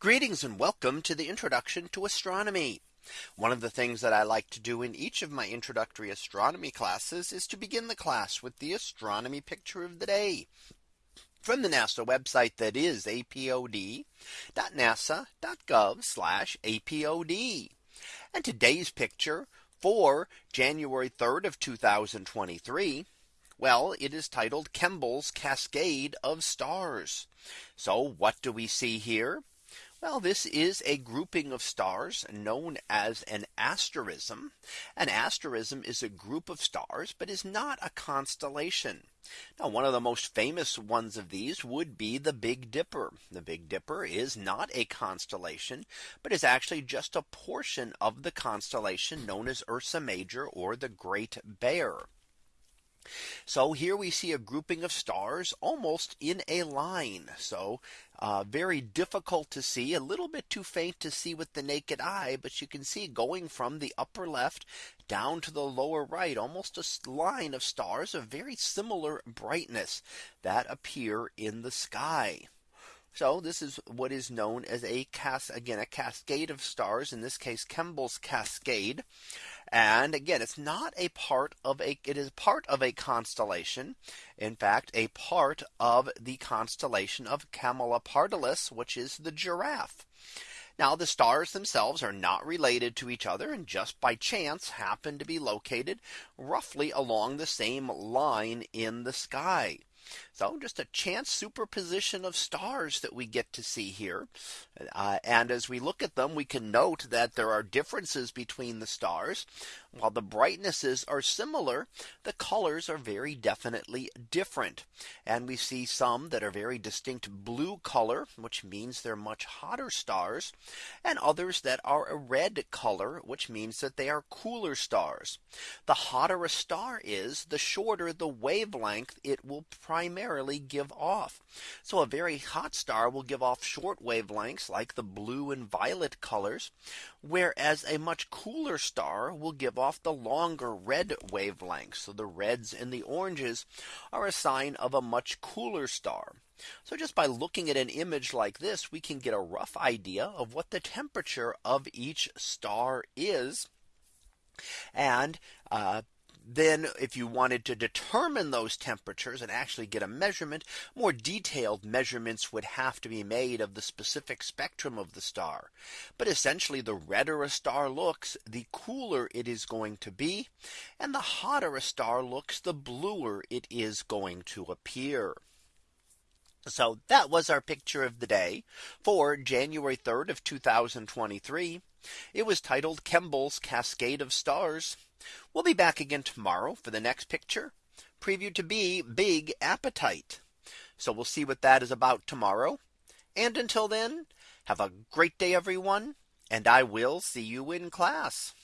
Greetings and welcome to the introduction to astronomy. One of the things that I like to do in each of my introductory astronomy classes is to begin the class with the astronomy picture of the day from the NASA website that is apod.nasa.gov apod. And today's picture for January 3rd of 2023. Well, it is titled Kemble's Cascade of Stars. So what do we see here? Well, this is a grouping of stars known as an asterism. An asterism is a group of stars, but is not a constellation. Now, one of the most famous ones of these would be the Big Dipper. The Big Dipper is not a constellation, but is actually just a portion of the constellation known as Ursa Major or the Great Bear. So here we see a grouping of stars almost in a line. So uh, very difficult to see a little bit too faint to see with the naked eye. But you can see going from the upper left down to the lower right almost a line of stars of very similar brightness that appear in the sky. So this is what is known as a cas again a cascade of stars in this case Kemble's cascade. And again, it's not a part of a it is part of a constellation. In fact, a part of the constellation of Camelopardalis, which is the giraffe. Now the stars themselves are not related to each other and just by chance happen to be located roughly along the same line in the sky. So just a chance superposition of stars that we get to see here. Uh, and as we look at them, we can note that there are differences between the stars. While the brightnesses are similar, the colors are very definitely different. And we see some that are very distinct blue color, which means they're much hotter stars, and others that are a red color, which means that they are cooler stars. The hotter a star is, the shorter the wavelength it will primarily give off. So a very hot star will give off short wavelengths like the blue and violet colors, whereas a much cooler star will give off the longer red wavelengths. So the reds and the oranges are a sign of a much cooler star. So just by looking at an image like this, we can get a rough idea of what the temperature of each star is. And uh, then if you wanted to determine those temperatures and actually get a measurement, more detailed measurements would have to be made of the specific spectrum of the star. But essentially the redder a star looks, the cooler it is going to be. And the hotter a star looks, the bluer it is going to appear. So that was our picture of the day for January 3rd of 2023. It was titled Kemble's Cascade of Stars. We'll be back again tomorrow for the next picture previewed to be Big Appetite. So we'll see what that is about tomorrow. And until then, have a great day, everyone. And I will see you in class.